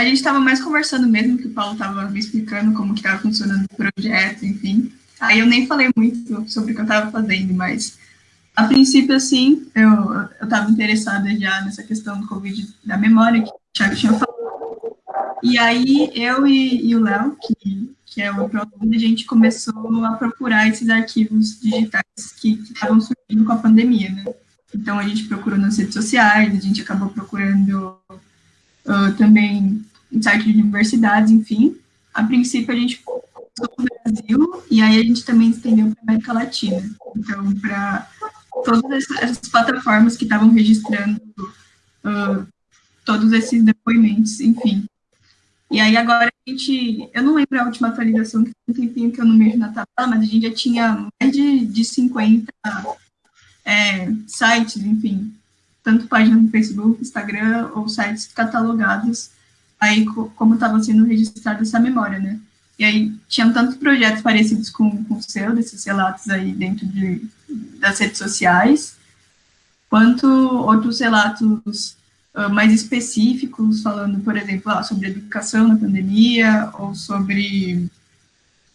a gente estava mais conversando mesmo, que o Paulo estava me explicando como que estava funcionando o projeto, enfim. Aí eu nem falei muito sobre o que eu estava fazendo, mas a princípio, assim, eu estava interessada já nessa questão do Covid da memória, que o Thiago tinha falado. E aí eu e, e o Léo, que, que é o aluno, a gente começou a procurar esses arquivos digitais que estavam surgindo com a pandemia, né? Então a gente procurou nas redes sociais, a gente acabou procurando uh, também em sites de universidades, enfim. A princípio a gente no Brasil e aí a gente também estendeu para a América Latina. Então, para todas essas plataformas que estavam registrando uh, todos esses depoimentos, enfim. E aí agora a gente, eu não lembro a última atualização, que tem um tempinho que eu não mexo na tabela, mas a gente já tinha mais de, de 50 é, sites, enfim, tanto páginas no Facebook, Instagram, ou sites catalogados, aí como estava sendo registrada essa memória, né? E aí tinham tantos projetos parecidos com, com o seu, desses relatos aí dentro de, das redes sociais, quanto outros relatos uh, mais específicos, falando, por exemplo, ah, sobre educação na pandemia, ou sobre,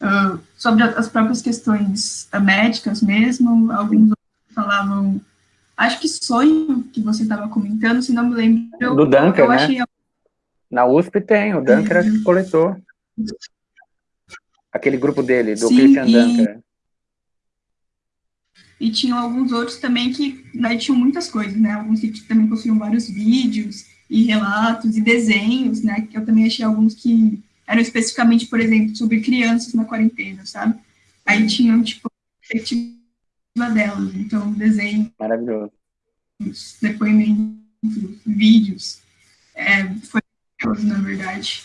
uh, sobre as próprias questões médicas mesmo, alguns falavam, acho que sonho que você estava comentando, se não me lembro. Do Dunker, eu né? Achei... Na USP tem, o Dunker é. coletor. Aquele grupo dele, do Sim, Christian e... Dunker. E tinham alguns outros também que né, tinham muitas coisas, né? Alguns que também possuíam vários vídeos e relatos e desenhos, né? Que eu também achei alguns que eram especificamente, por exemplo, sobre crianças na quarentena, sabe? Aí tinham, tipo, delas. Então, desenho. Maravilhoso. Depoimentos, vídeos. É, foi na verdade.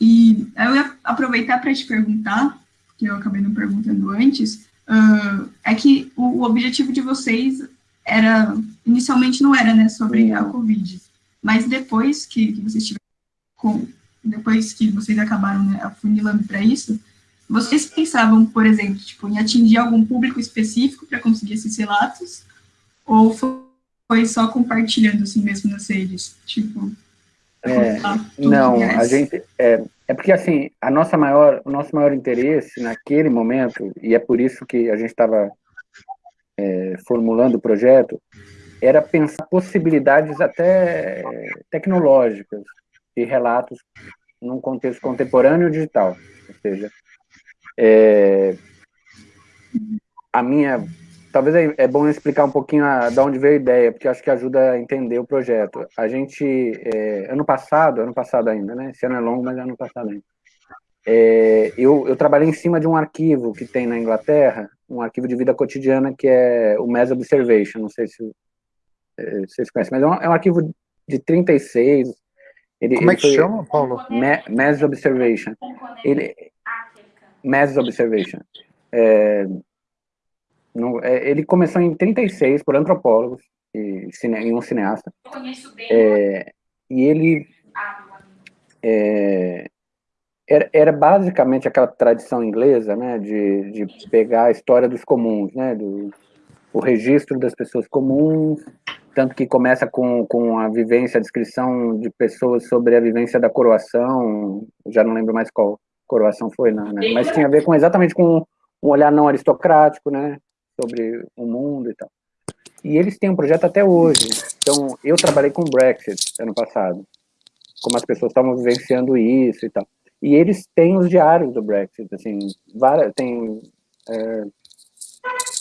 E eu ia aproveitar para te perguntar, que eu acabei não perguntando antes, uh, é que o, o, objetivo de vocês era, inicialmente não era, né, sobre a Covid, mas depois que, que vocês tiveram, com, depois que vocês acabaram né, afunilando para isso, vocês pensavam, por exemplo, tipo, em atingir algum público específico para conseguir esses relatos? Ou foi só compartilhando assim mesmo nas redes? Tipo, é, não, a gente é, é porque assim a nossa maior, o nosso maior interesse naquele momento e é por isso que a gente estava é, formulando o projeto era pensar possibilidades até tecnológicas de relatos num contexto contemporâneo digital, ou seja, é, a minha, talvez é, é, bom explicar um pouquinho a, de onde veio a ideia, porque acho que ajuda a entender o projeto. A gente, é, ano passado, ano passado ainda, né? Esse ano é longo, mas é ano passado ainda. É, eu, eu trabalhei em cima de um arquivo que tem na Inglaterra, um arquivo de vida cotidiana que é o Mass Observation, não sei se é, vocês conhecem, mas é um, é um arquivo de 36. Ele, Como é que foi, chama, Paulo? Mass Observation. Ele, Mass Observation. É, no, é, ele começou em 36 por antropólogos e, cine, e um cineasta. É, e ele é, era, era, basicamente aquela tradição inglesa, né, de, de pegar a história dos comuns, né, do, o registro das pessoas comuns, tanto que começa com, com a vivência, a descrição de pessoas sobre a vivência da coroação, já não lembro mais qual, coroação foi, não, né? Mas tinha a ver com exatamente com um olhar não aristocrático, né? Sobre o mundo e tal. E eles têm um projeto até hoje. Então, eu trabalhei com o Brexit ano passado, como as pessoas estavam vivenciando isso e tal. E eles têm os diários do Brexit, assim, várias, tem, é,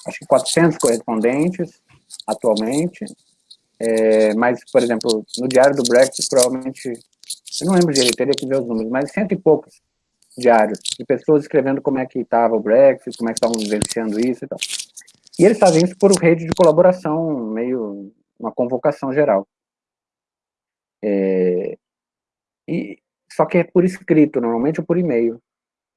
acho que 400 correspondentes atualmente, é, mas, por exemplo, no diário do Brexit, provavelmente, eu não lembro direito, teria que ver os números, mas cento e poucos diários, de pessoas escrevendo como é que estava o Brexit, como é que estavam vivenciando isso e tal. E eles fazem isso por rede de colaboração, meio uma convocação geral. É, e, só que é por escrito, normalmente ou por e-mail.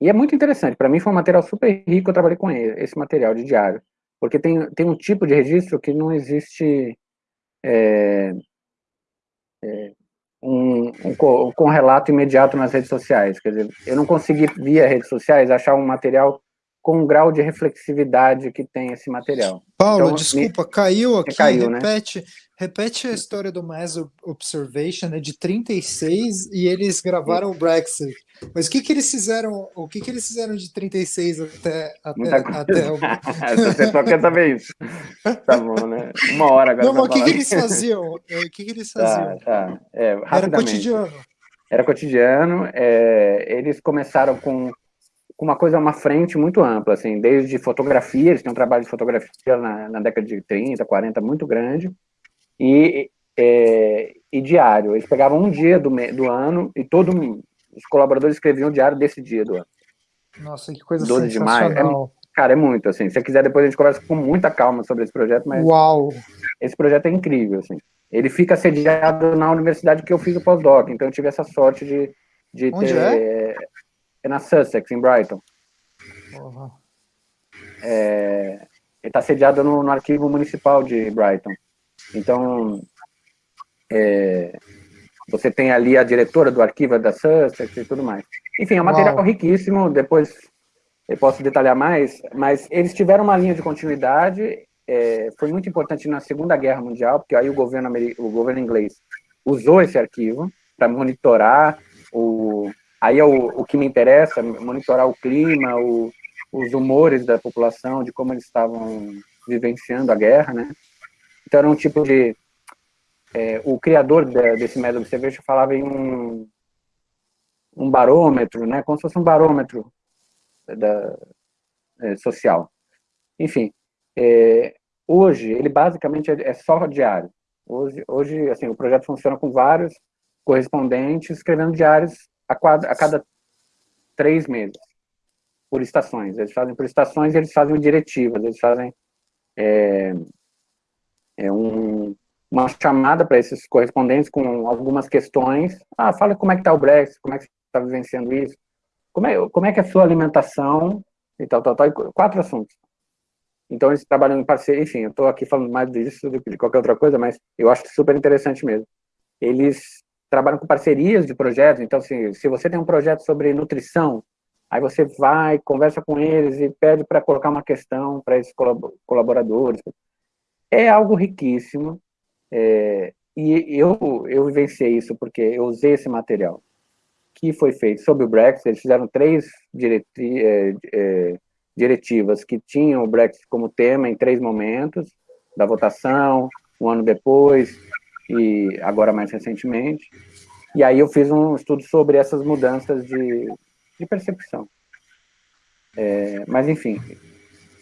E é muito interessante, para mim foi um material super rico, eu trabalhei com ele, esse material de diário, porque tem, tem um tipo de registro que não existe é, é, um, um, com relato imediato nas redes sociais. Quer dizer, eu não consegui, via redes sociais, achar um material com o grau de reflexividade que tem esse material. Paulo, então, desculpa, me... caiu aqui, caiu, né? repete, né? repete a história do Mass Observation, é de 36 e eles gravaram o Brexit. Mas o que que eles fizeram, o que que eles fizeram de 36 até, até, até o... Você só quer saber isso. Tá bom, né? Uma hora agora. Não, mas o que que eles faziam? É, o que que eles faziam? Tá, tá. É, Era cotidiano. Era cotidiano, é, eles começaram com com uma coisa, uma frente muito ampla, assim, desde fotografia, eles têm um trabalho de fotografia na, na década de 30, 40, muito grande, e, é, e diário. Eles pegavam um dia do, do ano e todo os colaboradores escreviam o diário desse dia do ano. Nossa, que coisa 12 de maio. É, cara, é muito, assim. Se você quiser, depois a gente conversa com muita calma sobre esse projeto, mas... Uau! Esse projeto é incrível, assim. Ele fica sediado na universidade que eu fiz o pós-doc, então eu tive essa sorte de, de Onde ter... É? É na Sussex, em Brighton. Uhum. É, ele está sediado no, no, arquivo municipal de Brighton. Então, é, você tem ali a diretora do arquivo da Sussex e tudo mais. Enfim, é um material Uau. riquíssimo, depois eu posso detalhar mais, mas eles tiveram uma linha de continuidade, é, foi muito importante na Segunda Guerra Mundial, porque aí o governo, o governo inglês usou esse arquivo para monitorar o, Aí é o, o que me interessa, monitorar o clima, o, os humores da população, de como eles estavam vivenciando a guerra, né? Então era um tipo de... É, o criador de, desse método de cerveja falava em um, um barômetro, né? Como se fosse um barômetro da, é, social. Enfim, é, hoje ele basicamente é, é só diário. Hoje, hoje, assim, o projeto funciona com vários correspondentes escrevendo diários a, quadra, a cada três meses, por estações. Eles fazem por estações e eles fazem diretivas, eles fazem é, é um, uma chamada para esses correspondentes com algumas questões. Ah, fala como é que está o Brexit, como é que você está vivenciando isso, como é, como é que é a sua alimentação, e tal, tal, tal, quatro assuntos. Então eles trabalham em parceria, enfim, eu estou aqui falando mais disso do que de qualquer outra coisa, mas eu acho super interessante mesmo. Eles trabalham com parcerias de projetos, então assim, se você tem um projeto sobre nutrição, aí você vai, conversa com eles e pede para colocar uma questão para esses colaboradores. É algo riquíssimo, é, e eu, eu vivenciei isso porque eu usei esse material que foi feito sobre o Brexit, eles fizeram três diretri, é, é, diretivas que tinham o Brexit como tema em três momentos, da votação, um ano depois, e agora mais recentemente. E aí eu fiz um estudo sobre essas mudanças de, de percepção. É, mas, enfim,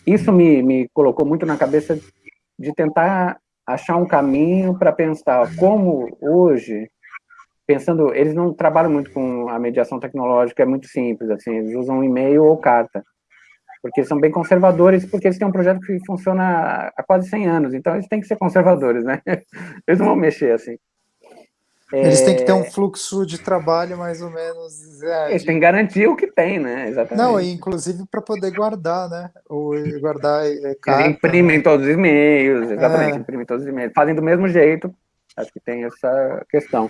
isso me, me colocou muito na cabeça de tentar achar um caminho para pensar como hoje, pensando, eles não trabalham muito com a mediação tecnológica, é muito simples, assim, eles usam e-mail ou carta porque são bem conservadores, porque eles têm um projeto que funciona há quase 100 anos, então eles têm que ser conservadores, né? Eles não vão mexer assim. Eles é... têm que ter um fluxo de trabalho mais ou menos. É, eles têm que garantir o que tem, né? Exatamente. Não, inclusive para poder guardar, né? Ou guardar é, carta, Eles imprimem né? todos os e-mails, exatamente, é. imprimem todos os e-mails. Fazem do mesmo jeito, acho que tem essa questão.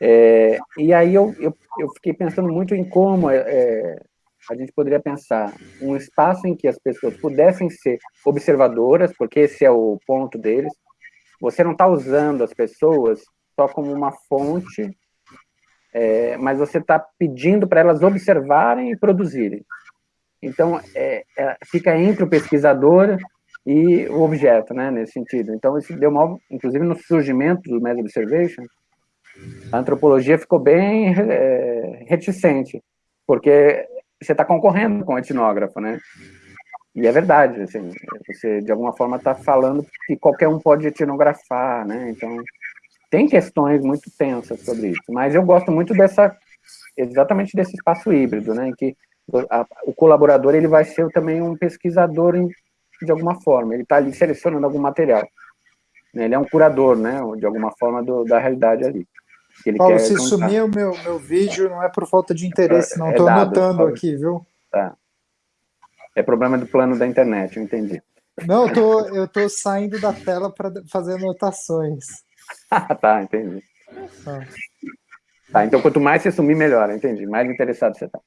É, e aí eu, eu, eu, fiquei pensando muito em como é, a gente poderia pensar um espaço em que as pessoas pudessem ser observadoras, porque esse é o ponto deles. Você não está usando as pessoas só como uma fonte, é, mas você está pedindo para elas observarem e produzirem. Então, é, é, fica entre o pesquisador e o objeto, né, nesse sentido. Então, isso deu mal, inclusive no surgimento do Mass Observation, a antropologia ficou bem é, reticente, porque você está concorrendo com o etnógrafo, né? E é verdade, assim, você de alguma forma está falando que qualquer um pode etnografar, né? Então, tem questões muito tensas sobre isso, mas eu gosto muito dessa, exatamente desse espaço híbrido, né? Em que a, o colaborador ele vai ser também um pesquisador em, de alguma forma, ele está ali selecionando algum material. Né? Ele é um curador, né? De alguma forma do, da realidade ali. Que ele Paulo, se contar. sumir o meu, meu vídeo, não é por falta de interesse, não. Estou é anotando aqui, viu? Tá. É problema do plano da internet, eu entendi. Não, eu tô, eu tô saindo da tela para fazer anotações. tá, entendi. Ah. Tá, então quanto mais você sumir, melhor, entendi. Mais interessado você tá.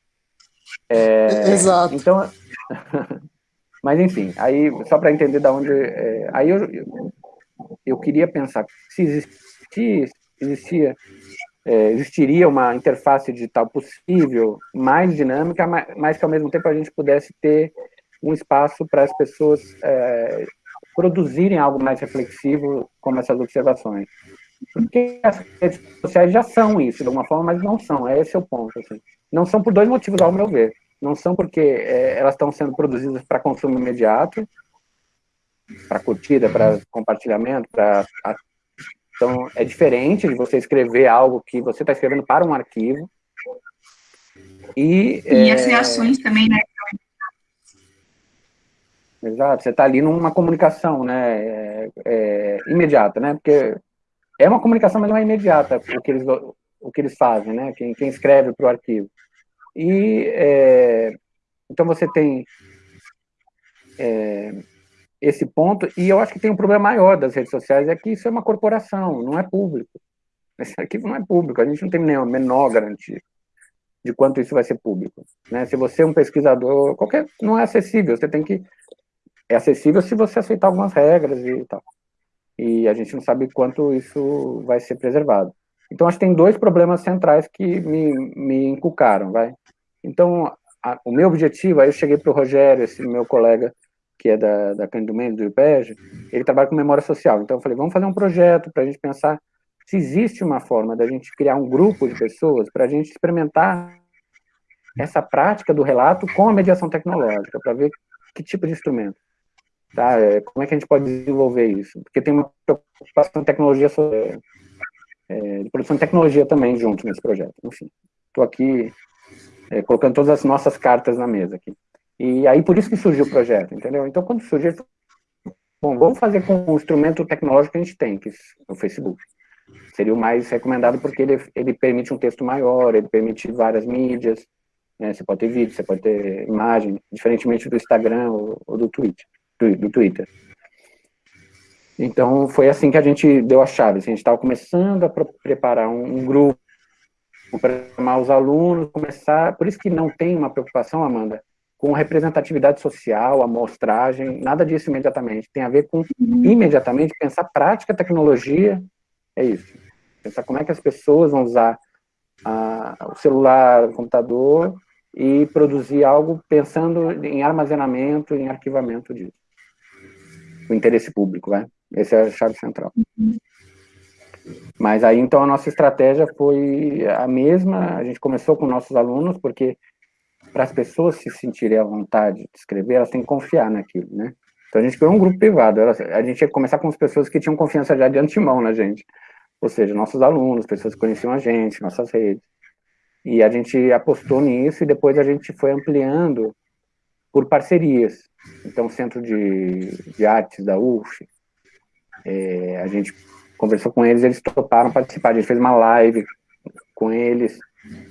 É, Exato. Então, mas enfim, aí só para entender da onde, é, aí eu, eu, eu queria pensar se existia, existia é, existiria uma interface digital possível, mais dinâmica, mas, que ao mesmo tempo a gente pudesse ter um espaço para as pessoas é, produzirem algo mais reflexivo, como essas observações. Porque as redes sociais já são isso, de alguma forma, mas não são, é esse o ponto. Assim. Não são por dois motivos, ao meu ver. Não são porque é, elas estão sendo produzidas para consumo imediato, para curtida, para compartilhamento, para então, é diferente de você escrever algo que você está escrevendo para um arquivo. E, e é... as reações também, né? Exato, você está ali numa comunicação, né, é, é, imediata, né, porque é uma comunicação, mas não é imediata o que eles, o que eles fazem, né, quem, quem escreve para o arquivo. E, é, então você tem é, esse ponto, e eu acho que tem um problema maior das redes sociais, é que isso é uma corporação, não é público. Esse arquivo não é público, a gente não tem nenhuma menor garantia de quanto isso vai ser público. Né? Se você é um pesquisador, qualquer, não é acessível, você tem que... É acessível se você aceitar algumas regras e tal. E a gente não sabe quanto isso vai ser preservado. Então, acho que tem dois problemas centrais que me, me inculcaram, vai. Então, a, o meu objetivo, aí eu cheguei para o Rogério, esse meu colega, que é da, da Cândido Mendes, do IPEG, ele trabalha com memória social. Então eu falei, vamos fazer um projeto para a gente pensar se existe uma forma da gente criar um grupo de pessoas para a gente experimentar essa prática do relato com a mediação tecnológica, para ver que tipo de instrumento. Tá? É, como é que a gente pode desenvolver isso? Porque tem uma preocupação de tecnologia, é, de produção de tecnologia também junto nesse projeto. Enfim, estou aqui é, colocando todas as nossas cartas na mesa aqui. E aí por isso que surgiu o projeto, entendeu? Então quando surgiu, bom, vamos fazer com o instrumento tecnológico que a gente tem, que é o Facebook. Seria o mais recomendado porque ele, ele permite um texto maior, ele permite várias mídias, né? você pode ter vídeo, você pode ter imagem, diferentemente do Instagram ou, ou do, Twitter, do, Twitter. Então, foi assim que a gente deu a chave. Assim, a gente estava começando a preparar um, um grupo para chamar os alunos, começar... Por isso que não tem uma preocupação, Amanda, com representatividade social, amostragem, nada disso imediatamente. Tem a ver com, imediatamente, pensar prática, tecnologia, é isso. Pensar como é que as pessoas vão usar o celular, o computador, e produzir algo pensando em armazenamento, em arquivamento disso. O interesse público, né? Essa é a chave central. Mas aí, então, a nossa estratégia foi a mesma, a gente começou com nossos alunos, porque para as pessoas se sentirem à vontade de escrever, elas têm que confiar naquilo, né? Então a gente criou um grupo privado, a gente ia começar com as pessoas que tinham confiança já de antemão na gente, ou seja, nossos alunos, pessoas que conheciam a gente, nossas redes. E a gente apostou nisso e depois a gente foi ampliando por parcerias. Então, o Centro de, de Artes da UF, é, a gente conversou com eles, eles toparam participar, a gente fez uma live com eles,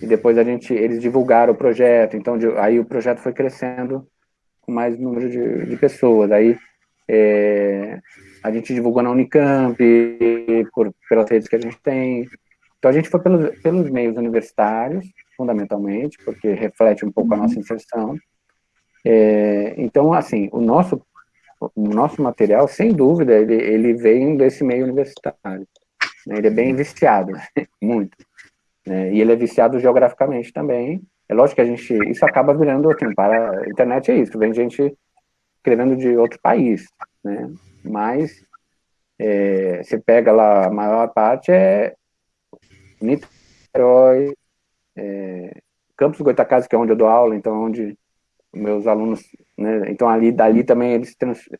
e depois a gente, eles divulgaram o projeto, então de, aí o projeto foi crescendo com mais número de, de pessoas, aí é, a gente divulgou na Unicamp, por, pelas redes que a gente tem, então a gente foi pelos, pelos meios universitários, fundamentalmente, porque reflete um pouco a nossa inserção, é, então assim, o nosso, o nosso material, sem dúvida, ele, ele vem desse meio universitário, né, ele é bem viciado, muito, né, e ele é viciado geograficamente também. É lógico que a gente, isso acaba virando, assim, para a internet é isso, vem gente escrevendo de outro país, né? Mas é, você pega lá, a maior parte é Niterói, é, Campos Goitacazes, que é onde eu dou aula, então onde meus alunos, né, então ali, dali também eles,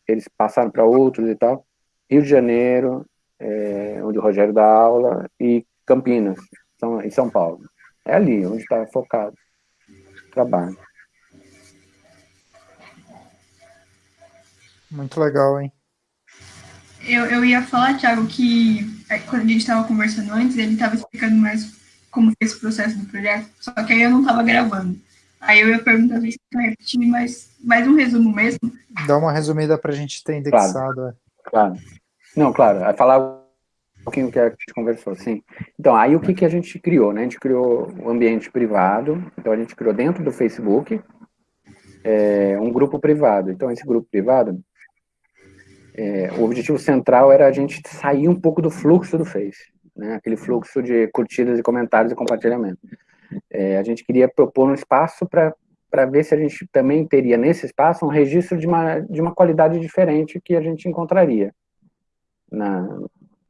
eles passaram para outros e tal, Rio de Janeiro, é, onde o Rogério dá aula, e Campinas, são, em São Paulo. É ali onde está focado o trabalho. Muito legal, hein? Eu, eu ia falar, Thiago, que é, quando a gente estava conversando antes, ele estava explicando mais como foi esse processo do projeto, só que aí eu não estava gravando. Aí eu ia perguntar se você repetir, mas mais um resumo mesmo. Dá uma resumida para a gente ter indexado. Claro. É. claro. Não, claro. Vai falar pouquinho que a gente conversou, sim. Então, aí o que, que a gente criou, né? A gente criou um ambiente privado, então a gente criou dentro do Facebook é, um grupo privado. Então, esse grupo privado, é, o objetivo central era a gente sair um pouco do fluxo do Face, né? Aquele fluxo de curtidas e comentários e compartilhamento. É, a gente queria propor um espaço para para ver se a gente também teria nesse espaço um registro de uma, de uma qualidade diferente que a gente encontraria na,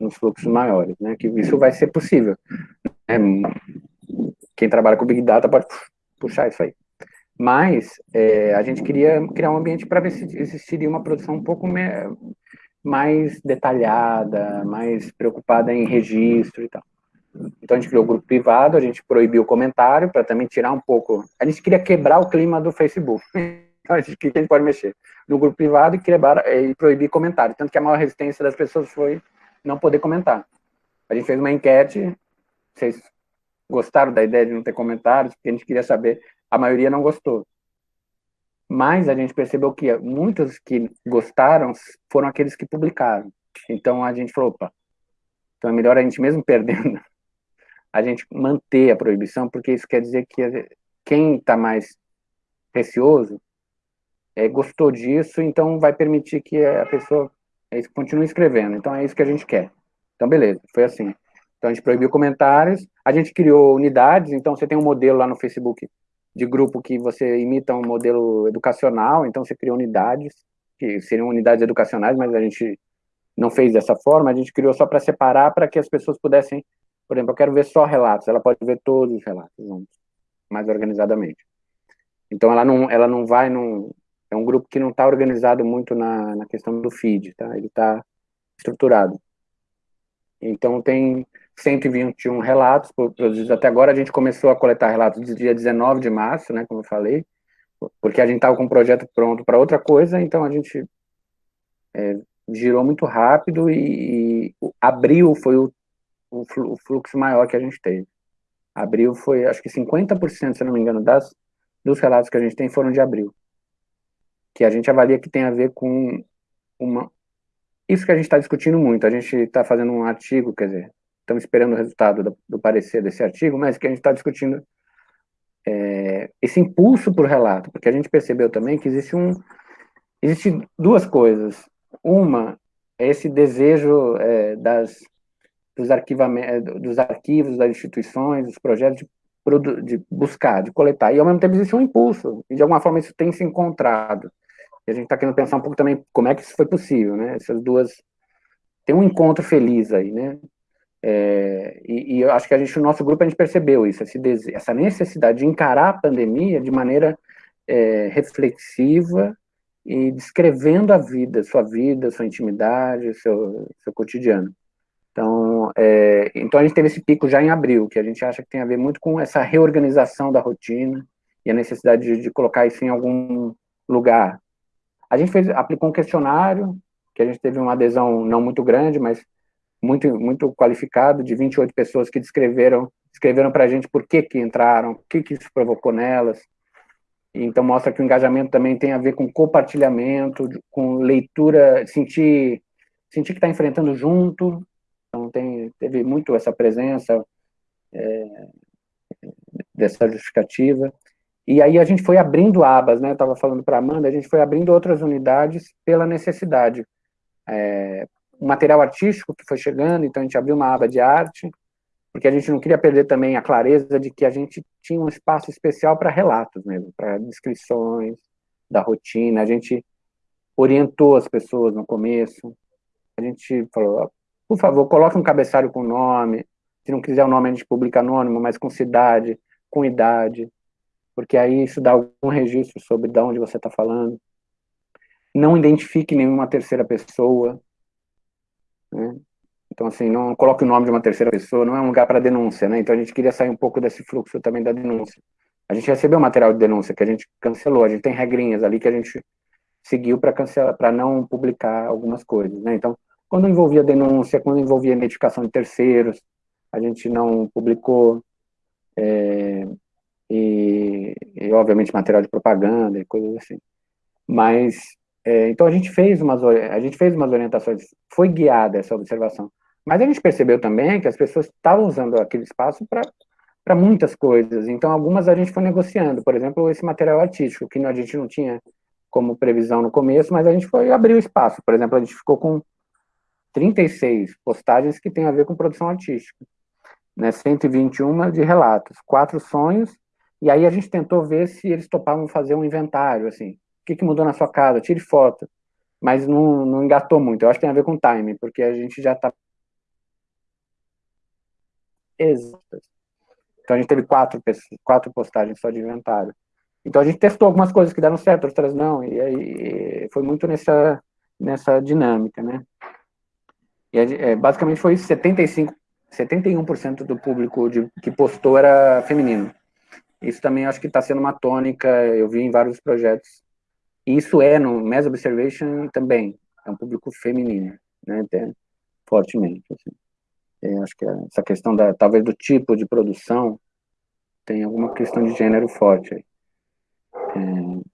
nos fluxos maiores, né? Que isso vai ser possível. É, quem trabalha com Big Data pode puxar isso aí. Mas é, a gente queria criar um ambiente para ver se existiria uma produção um pouco mais detalhada, mais preocupada em registro e tal. Então a gente criou o grupo privado, a gente proibiu o comentário para também tirar um pouco. A gente queria quebrar o clima do Facebook. Então a gente, que a gente pode mexer no grupo privado e, quebrar, e proibir comentário. Tanto que a maior resistência das pessoas foi não poder comentar. A gente fez uma enquete, vocês gostaram da ideia de não ter comentários, porque a gente queria saber, a maioria não gostou. Mas a gente percebeu que muitos que gostaram foram aqueles que publicaram. Então a gente falou, opa, então é melhor a gente mesmo perdendo a gente manter a proibição, porque isso quer dizer que quem está mais receoso é, gostou disso, então vai permitir que a pessoa é, continue escrevendo. Então é isso que a gente quer. Então, beleza, foi assim. Então a gente proibiu comentários, a gente criou unidades, então você tem um modelo lá no Facebook de grupo que você imita um modelo educacional, então você cria unidades, que seriam unidades educacionais, mas a gente não fez dessa forma, a gente criou só para separar, para que as pessoas pudessem por exemplo, eu quero ver só relatos, ela pode ver todos os relatos juntos, mais organizadamente. Então, ela não, ela não vai num... É um grupo que não está organizado muito na, na questão do feed, tá? Ele está estruturado. Então, tem 121 relatos produzidos até agora. A gente começou a coletar relatos do dia 19 de março, né, como eu falei, porque a gente estava com um projeto pronto para outra coisa, então a gente é, girou muito rápido e, e abril foi o o fluxo maior que a gente teve. Abril foi, acho que 50%, se não me engano, das, dos relatos que a gente tem foram de abril. Que a gente avalia que tem a ver com uma. Isso que a gente está discutindo muito. A gente está fazendo um artigo, quer dizer, estamos esperando o resultado do, do parecer desse artigo, mas que a gente está discutindo é, esse impulso por relato, porque a gente percebeu também que existe um. Existe duas coisas. Uma é esse desejo é, das dos, eh, dos arquivos das instituições, dos projetos de, de, buscar, de coletar, e ao mesmo tempo existe um impulso, e de alguma forma isso tem se encontrado. E a gente está querendo pensar um pouco também como é que isso foi possível, né? Essas duas. Tem um encontro feliz aí, né? É, e, e, eu acho que a gente, no nosso grupo, a gente percebeu isso, esse, essa necessidade de encarar a pandemia de maneira é, reflexiva e descrevendo a vida, sua vida, sua intimidade, seu, seu cotidiano. Então, é, então a gente teve esse pico já em abril, que a gente acha que tem a ver muito com essa reorganização da rotina e a necessidade de, de colocar isso em algum lugar. A gente fez, aplicou um questionário, que a gente teve uma adesão não muito grande, mas muito, muito qualificado, de 28 pessoas que descreveram, escreveram para a gente por que que entraram, o que que isso provocou nelas. Então mostra que o engajamento também tem a ver com compartilhamento, com leitura, sentir, sentir que está enfrentando junto, então, tem, teve muito essa presença é, dessa justificativa. E aí a gente foi abrindo abas, né? Eu estava falando para a Amanda, a gente foi abrindo outras unidades pela necessidade. É, o material artístico que foi chegando, então a gente abriu uma aba de arte, porque a gente não queria perder também a clareza de que a gente tinha um espaço especial para relatos mesmo, para descrições da rotina. A gente orientou as pessoas no começo. A gente falou, por favor, coloque um cabeçalho com nome. Se não quiser o nome, a gente publica anônimo, mas com cidade, com idade, porque aí isso dá algum registro sobre de onde você está falando. Não identifique nenhuma terceira pessoa. Né? Então, assim, não coloque o nome de uma terceira pessoa, não é um lugar para denúncia, né? Então, a gente queria sair um pouco desse fluxo também da denúncia. A gente recebeu material de denúncia que a gente cancelou, a gente tem regrinhas ali que a gente seguiu para cancelar, para não publicar algumas coisas, né? Então, quando envolvia denúncia, quando envolvia identificação de terceiros, a gente não publicou, é, e, e, obviamente material de propaganda e coisas assim. Mas, é, então a gente fez umas, a gente fez umas orientações, foi guiada essa observação. Mas a gente percebeu também que as pessoas estavam usando aquele espaço para muitas coisas, então algumas a gente foi negociando, por exemplo, esse material artístico, que a gente não tinha como previsão no começo, mas a gente foi abrir o espaço, por exemplo, a gente ficou com 36 postagens que tem a ver com produção artística, né, 121 de relatos, quatro sonhos, e aí a gente tentou ver se eles topavam fazer um inventário, assim, o que, que mudou na sua casa, tire foto, mas não, não engatou muito, eu acho que tem a ver com time, porque a gente já está exatas. Então a gente teve quatro, quatro postagens só de inventário. Então a gente testou algumas coisas que deram certo, outras não, e aí foi muito nessa, nessa dinâmica, né? E é, basicamente foi 75, 71% do público de, que postou era feminino. Isso também acho que está sendo uma tônica, eu vi em vários projetos. E isso é no Mass Observation também, é um público feminino, né, até fortemente. Assim. É, acho que essa questão da, talvez do tipo de produção tem alguma questão de gênero forte aí. É...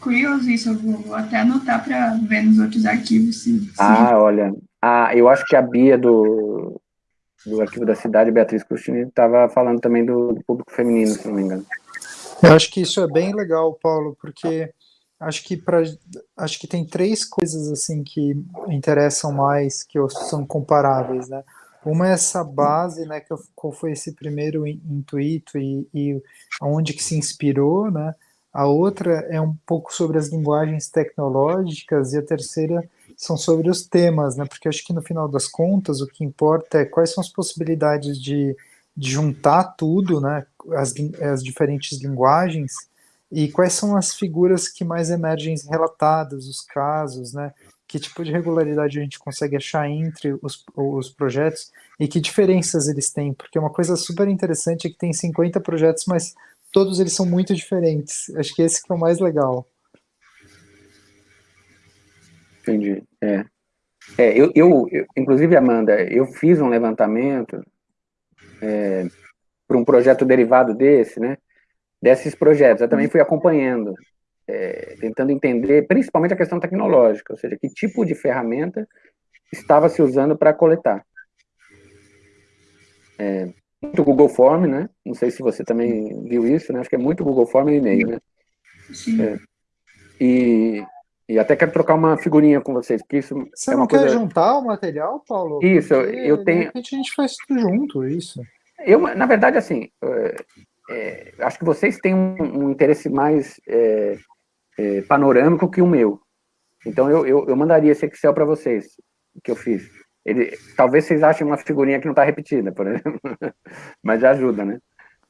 Curioso isso, eu vou até anotar para ver nos outros arquivos. Se, se... Ah, olha, ah, eu acho que a Bia do, do Arquivo da Cidade, Beatriz Crustini, estava falando também do, do, público feminino, se não me engano. Eu acho que isso é bem legal, Paulo, porque acho que para acho que tem três coisas assim que interessam mais que são comparáveis né uma é essa base né que qual foi esse primeiro intuito e, e onde que se inspirou né a outra é um pouco sobre as linguagens tecnológicas e a terceira são sobre os temas né porque acho que no final das contas o que importa é quais são as possibilidades de, de juntar tudo né as, as diferentes linguagens e quais são as figuras que mais emergem relatadas, os casos, né? Que tipo de regularidade a gente consegue achar entre os, os projetos e que diferenças eles têm? Porque uma coisa super interessante é que tem 50 projetos, mas todos eles são muito diferentes. Acho que esse que é o mais legal. Entendi. É. É, eu, eu, eu, inclusive, Amanda, eu fiz um levantamento é, para um projeto derivado desse, né? desses projetos. Eu também fui acompanhando, é, tentando entender, principalmente a questão tecnológica, ou seja, que tipo de ferramenta estava se usando para coletar. É, muito Google Form, né? Não sei se você também viu isso, né? Acho que é muito Google Form e e-mail, né? Sim. É, e, e até quero trocar uma figurinha com vocês, porque isso Você é uma não coisa... quer juntar o material, Paulo? Isso, porque, eu tenho... De repente a gente faz tudo junto, isso. Eu, na verdade, assim, é, é, acho que vocês têm um, um interesse mais é, é, panorâmico que o meu. Então eu, eu, eu mandaria esse Excel para vocês, que eu fiz. Ele, talvez vocês achem uma figurinha que não está repetida, por exemplo, mas já ajuda, né?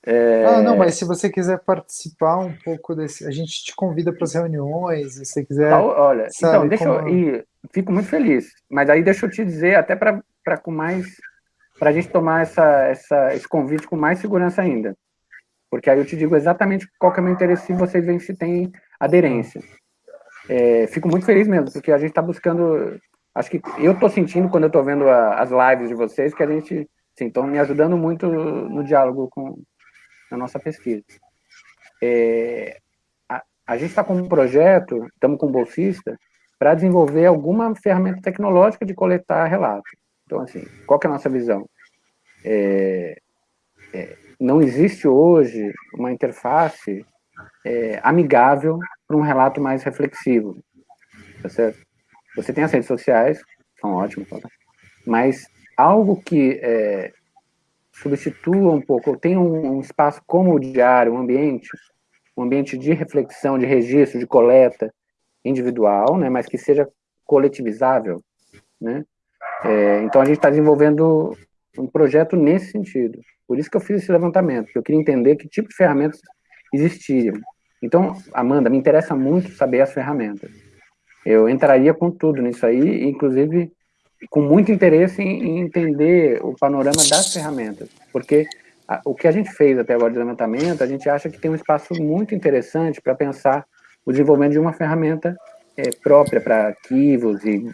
É... Ah, não, mas se você quiser participar um pouco desse, a gente te convida para as reuniões, se você quiser. Então, olha, sabe, então, deixa como... eu, e fico muito feliz, mas aí deixa eu te dizer, até para com mais, para a gente tomar essa, essa, esse convite com mais segurança ainda. Porque aí eu te digo exatamente qual que é o meu interesse e vocês veem se tem aderência. É, fico muito feliz mesmo, porque a gente está buscando... Acho que eu estou sentindo, quando eu estou vendo a, as lives de vocês, que a gente estão me ajudando muito no diálogo com a nossa pesquisa. É, a, a gente está com um projeto, estamos com um bolsista, para desenvolver alguma ferramenta tecnológica de coletar relatos. Então, assim, qual é a nossa visão? É, é, não existe hoje uma interface é, amigável para um relato mais reflexivo, tá certo? Você tem as redes sociais, são ótimas, tá? mas algo que é, substitua um pouco, tem um, um, espaço como o diário, um ambiente, um ambiente de reflexão, de registro, de coleta individual, né, mas que seja coletivizável, né? É, então a gente está desenvolvendo um projeto nesse sentido. Por isso que eu fiz esse levantamento, porque eu queria entender que tipo de ferramentas existiam. Então, Amanda, me interessa muito saber as ferramentas. Eu entraria com tudo nisso aí, inclusive com muito interesse em, entender o panorama das ferramentas, porque a, o que a gente fez até agora de levantamento, a gente acha que tem um espaço muito interessante para pensar o desenvolvimento de uma ferramenta é, própria para arquivos e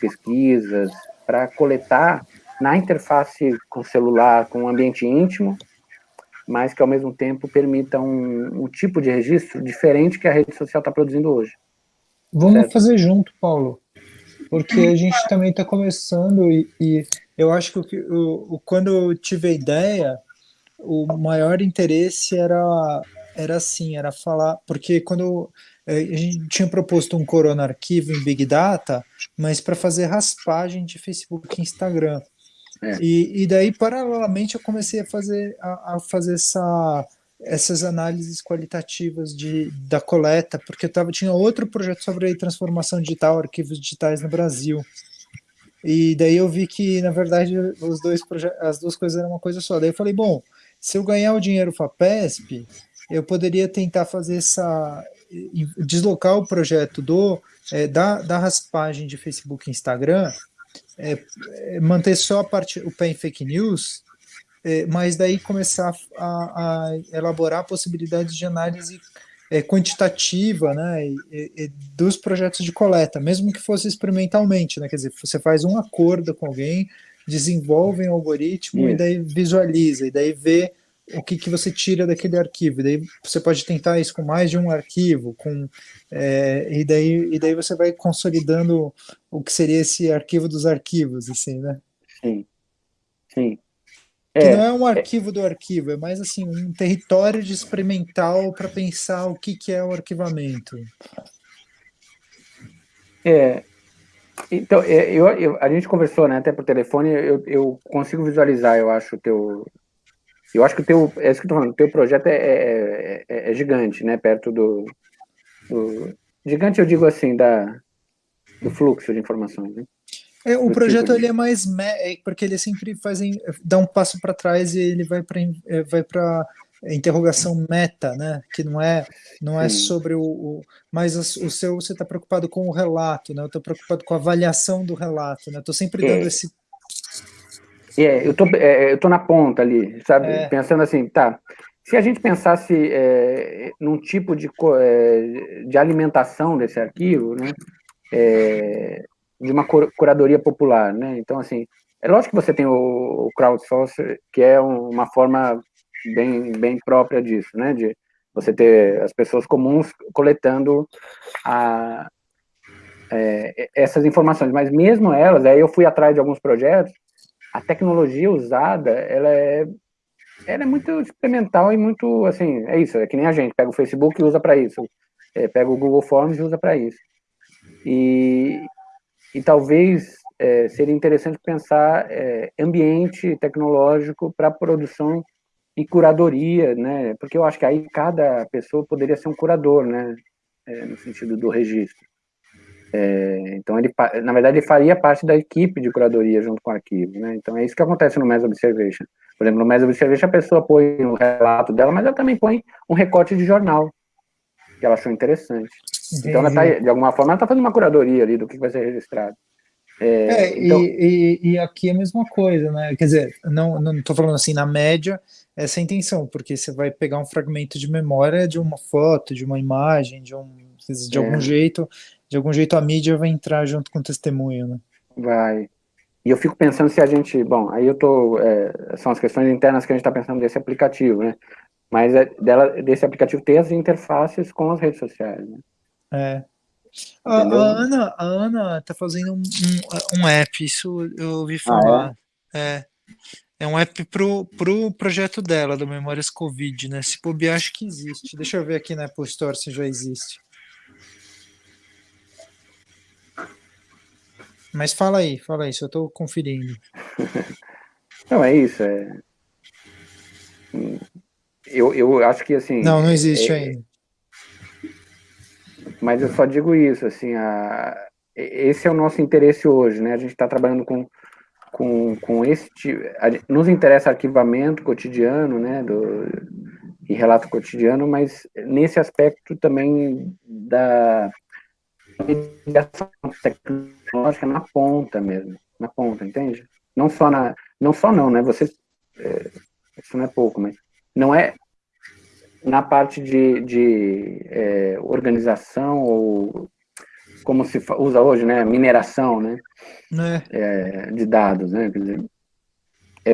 pesquisas, para coletar na interface com celular, com um ambiente íntimo, mas que ao mesmo tempo permita um, um tipo de registro diferente que a rede social está produzindo hoje. Vamos certo? fazer junto, Paulo. Porque a gente também está começando e, e, eu acho que o, o, quando eu tive a ideia, o maior interesse era era assim, era falar, porque quando é, a gente tinha proposto um Corona arquivo em Big Data, mas para fazer raspagem de Facebook e Instagram. É. E, e daí, paralelamente, eu comecei a fazer, a, a fazer essa essas análises qualitativas de, da coleta, porque eu tava, tinha outro projeto sobre transformação digital, arquivos digitais no Brasil. E daí eu vi que, na verdade, os dois as duas coisas eram uma coisa só. Daí eu falei, bom, se eu ganhar o dinheiro FAPESP, eu poderia tentar fazer essa deslocar o projeto do é, da, da raspagem de Facebook e Instagram, é, é, manter só a parte o pé em fake news é, mas daí começar a, a, elaborar possibilidades de análise é, quantitativa né, e, e, dos projetos de coleta, mesmo que fosse experimentalmente, né, quer dizer, você faz um acordo com alguém, desenvolve um algoritmo e daí visualiza, e daí vê o que, que você tira daquele arquivo, e daí você pode tentar isso com mais de um arquivo, com, é, e, daí, e daí você vai consolidando o que seria esse arquivo dos arquivos, assim, né? Sim, sim. Que é, não é um arquivo é, do arquivo, é mais assim, um território de experimental para pensar o que, que é o arquivamento. É, então, é, eu, eu, a gente conversou, né, até por telefone, eu, eu consigo visualizar, eu acho, o teu... Eu acho que o teu, é isso que eu tô falando, o teu projeto é, é, é, é gigante, né, perto do, do, Gigante, eu digo assim, da, do fluxo de informações, né? É, o projeto ele é mais é porque ele sempre faz dá um passo para trás e ele vai para é, vai para interrogação meta, né? Que não é não é sobre o, o mas o, seu você está preocupado com o relato, né? Eu estou preocupado com a avaliação do relato, né? Estou sempre dando é. esse é, eu tô é, eu tô na ponta ali, sabe? É. Pensando assim, tá? Se a gente pensasse é, num tipo de, é, de alimentação desse arquivo, né? É, de uma curadoria popular, né? Então, assim, é lógico que você tem o, crowdsourcing, que é uma forma bem, bem própria disso, né? De você ter as pessoas comuns coletando a, é, essas informações, mas mesmo elas, aí eu fui atrás de alguns projetos, a tecnologia usada, ela é, ela é muito experimental e muito, assim, é isso, é que nem a gente, pega o Facebook e usa para isso, é, pega o Google Forms e usa para isso. E, e talvez é, seria interessante pensar é, ambiente tecnológico para produção e curadoria, né? Porque eu acho que aí cada pessoa poderia ser um curador, né? É, no sentido do registro. É, então ele, na verdade, ele faria parte da equipe de curadoria junto com o arquivo, né? Então é isso que acontece no Mass Observation. Por exemplo, no Mass Observation a pessoa põe o relato dela, mas ela também põe um recorte de jornal que ela achou interessante. Entendi. Então, ela tá, de alguma forma, ela está fazendo uma curadoria ali do que vai ser registrado. É, é então... e, e, e, aqui é a mesma coisa, né? Quer dizer, não estou falando assim, na média, essa é a intenção, porque você vai pegar um fragmento de memória de uma foto, de uma imagem, de, um, de é. algum jeito, de algum jeito a mídia vai entrar junto com o testemunho, né? Vai. E eu fico pensando se a gente, bom, aí eu tô, é, são as questões internas que a gente está pensando desse aplicativo, né? Mas é dela, desse aplicativo ter as interfaces com as redes sociais, né? É. A, a, Ana, a Ana tá fazendo um, um, um, app, isso eu ouvi falar. Ah, é? é? é. um app pro, pro projeto dela, do Memórias Covid, né? Se bobear, acho que existe. Deixa eu ver aqui na Apple Store se já existe. Mas fala aí, fala aí, só estou conferindo. Não, é isso. É... Eu, eu acho que assim. Não, não existe é, ainda. Mas eu só digo isso, assim, a, esse é o nosso interesse hoje, né? A gente está trabalhando com, com, com esse a, nos interessa arquivamento cotidiano, né? Do, e relato cotidiano, mas nesse aspecto também da mediação tecnológica na ponta mesmo, na ponta, entende? Não só na, não só não, né? Você, é, isso não é pouco, mas não é na parte de, de é, organização ou como se usa hoje, né, mineração, né, é. É, de dados, né, quer dizer, é,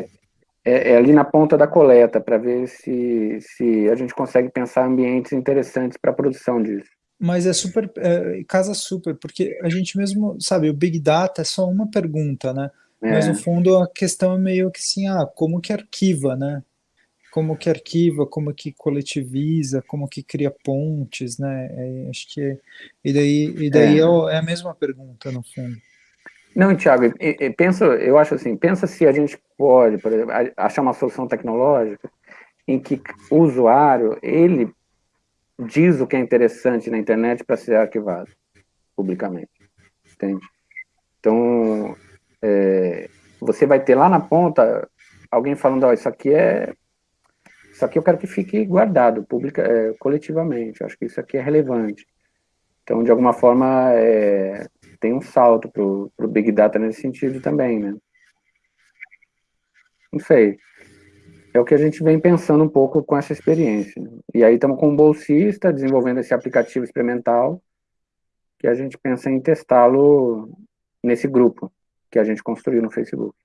é, é ali na ponta da coleta para ver se, se a gente consegue pensar ambientes interessantes para a produção disso. Mas é super, é, casa super, porque a gente mesmo, sabe, o Big Data é só uma pergunta, né? Mas no fundo a questão é meio que assim, ah, como que arquiva, né? Como que arquiva, como que coletiviza, como que cria pontes, né? É, acho que e daí e daí é. é. é a mesma pergunta no fundo. Não, Thiago, pensa, eu acho assim, pensa se a gente pode, por exemplo, achar uma solução tecnológica em que o usuário, ele diz o que é interessante na internet para ser arquivado publicamente, entende? Então, é, você vai ter lá na ponta alguém falando, ó, oh, isso aqui é isso aqui eu quero que fique guardado publica, é, coletivamente, acho que isso aqui é relevante. Então, de alguma forma, é, tem um salto para o Big Data nesse sentido também, né? Não sei é o que a gente vem pensando um pouco com essa experiência. E aí estamos com um bolsista desenvolvendo esse aplicativo experimental que a gente pensa em testá-lo nesse grupo que a gente construiu no Facebook.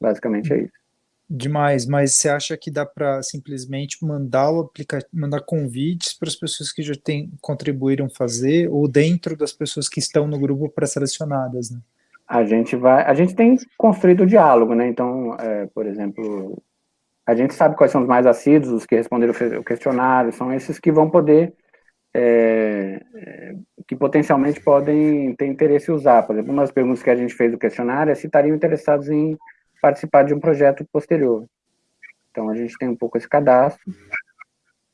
Basicamente é isso. Demais, mas você acha que dá para simplesmente mandar o aplicativo, mandar convites para as pessoas que já tem, contribuíram fazer, ou dentro das pessoas que estão no grupo pré-selecionadas, né? A gente vai, a gente tem construído o diálogo, né? Então, é, por exemplo, a gente sabe quais são os mais assíduos, os que responderam o questionário, são esses que vão poder, é, é, que potencialmente podem ter interesse em usar. Por exemplo, uma das perguntas que a gente fez do questionário é se estariam interessados em participar de um projeto posterior. Então, a gente tem um pouco esse cadastro,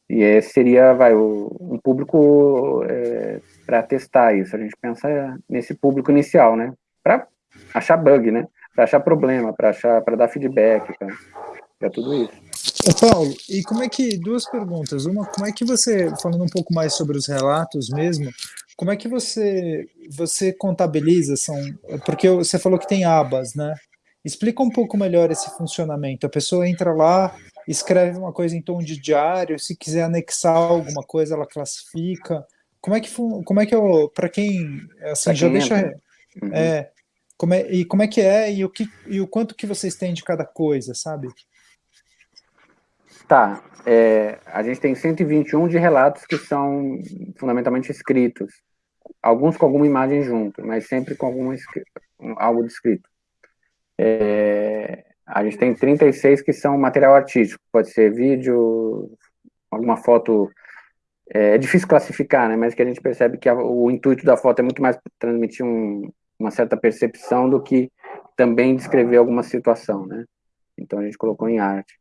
e esse seria vai, o, um público é, para testar isso. A gente pensa nesse público inicial, né? Para achar bug, né? Para achar problema, para achar, para dar feedback, pra, é tudo isso. Ô Paulo, e como é que, duas perguntas, uma, como é que você, falando um pouco mais sobre os relatos mesmo, como é que você, você contabiliza, são, porque você falou que tem abas, né? Explica um pouco melhor esse funcionamento, a pessoa entra lá, escreve uma coisa em tom de diário, se quiser anexar alguma coisa, ela classifica, como é que, como é que eu, para quem, assim, pra já quem deixa, entra. Uhum. é, como é, e como é que é, e o, que, e o quanto que vocês têm de cada coisa, sabe? Tá, é, a gente tem 121 de relatos que são fundamentalmente escritos, alguns com alguma imagem junto, mas sempre com alguma, algo descrito. É, a gente tem 36 que são material artístico, pode ser vídeo, alguma foto, é, é difícil classificar, né, mas que a gente percebe que a, o intuito da foto é muito mais transmitir um, uma certa percepção do que também descrever alguma situação, né, então a gente colocou em arte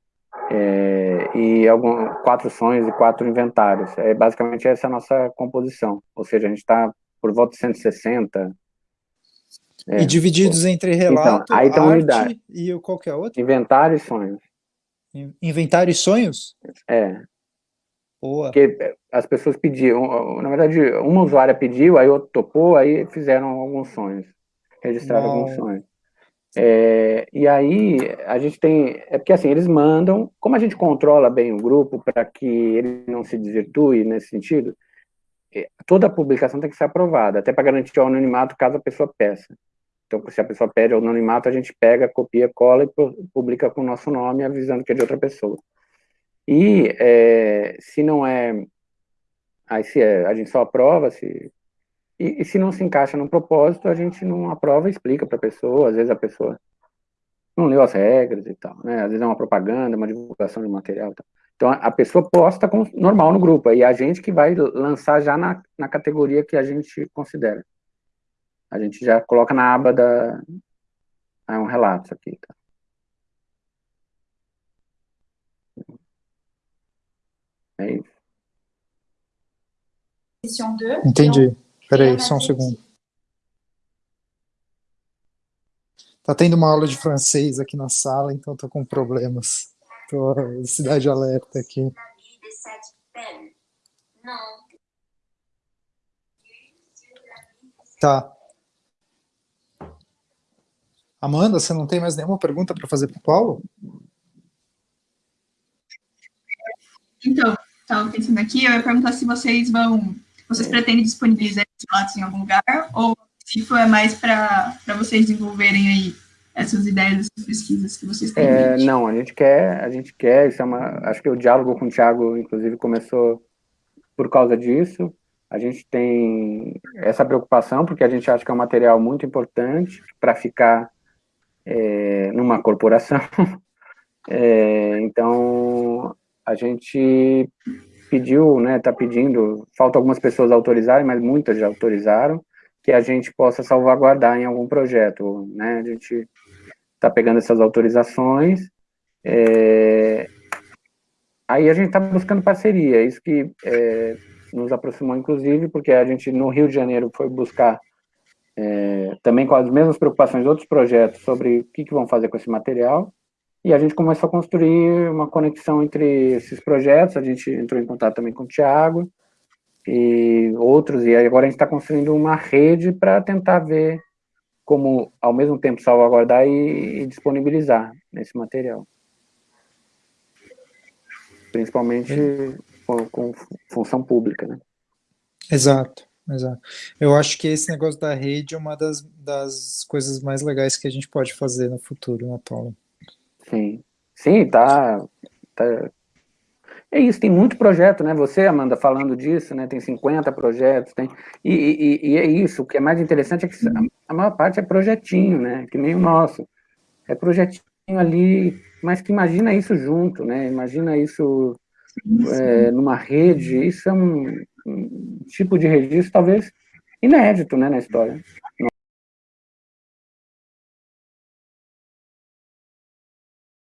é, e algum, quatro sonhos e quatro inventários. É basicamente essa a nossa composição. Ou seja, a gente está por volta de 160. É, e divididos entre então, relato, então, aí arte unidade. e qualquer outro? Inventário e sonhos. Inventário e sonhos? É. Boa. Porque é, as pessoas pediam, na verdade, uma usuária pediu, aí outro topou, aí fizeram alguns sonhos, registraram Não. alguns sonhos. É, e aí a gente tem, é porque assim, eles mandam, como a gente controla bem o grupo para que ele não se desvirtue nesse sentido, é, toda a publicação tem que ser aprovada, até para garantir o anonimato caso a pessoa peça. Então, se a pessoa pede anonimato, a gente pega, copia, cola e publica com o nosso nome, avisando que é de outra pessoa. E é, se não é, aí se é, a gente só aprova, se e, e, se não se encaixa no propósito, a gente não aprova e explica para a pessoa. Às vezes a pessoa não leu as regras e tal, né? Às vezes é uma propaganda, uma divulgação de material e tal. Então a pessoa posta com, normal no grupo, aí a gente que vai lançar já na, na categoria que a gente considera. A gente já coloca na aba da. É um relato aqui, tá? É isso. Entendi. Peraí, só um segundo. Tá tendo uma aula de francês aqui na sala, então tô com problemas. Tô cidade alerta aqui. Tá. Amanda, você não tem mais nenhuma pergunta para fazer para o Paulo? Então, estava pensando aqui, eu ia perguntar se vocês vão vocês pretendem disponibilizar esses relatos em algum lugar? Ou se for é mais para vocês desenvolverem aí essas ideias, essas pesquisas que vocês têm? É, não, a gente quer, a gente quer, isso é uma, acho que o diálogo com o Thiago, inclusive, começou por causa disso. a gente tem essa preocupação, porque a gente acha que é um material muito importante para ficar é, numa corporação. É, então, a gente pediu, né, está pedindo, falta algumas pessoas autorizarem, mas muitas já autorizaram, que a gente possa salvaguardar em algum projeto, né, a gente está pegando essas autorizações, é, aí a gente está buscando parceria, isso que é, nos aproximou, inclusive, porque a gente, no Rio de Janeiro, foi buscar é, também com as mesmas preocupações outros projetos sobre o que, que vão fazer com esse material, e a gente começou a construir uma conexão entre esses projetos, a gente entrou em contato também com o Tiago, e outros, e agora a gente está construindo uma rede para tentar ver como, ao mesmo tempo, salvaguardar e, e disponibilizar esse material. Principalmente com, com função pública, né? Exato. Exato. Eu acho que esse negócio da rede é uma das, das coisas mais legais que a gente pode fazer no futuro, né, Paulo? Sim, sim, tá, tá. É isso, tem muito projeto, né? Você, Amanda, falando disso, né? Tem 50 projetos, tem. E, e, e é isso, o que é mais interessante é que a maior parte é projetinho, né? Que nem o nosso. É projetinho ali, mas que imagina isso junto, né? Imagina isso é, numa rede, isso é um, um, tipo de registro talvez inédito, né, na história.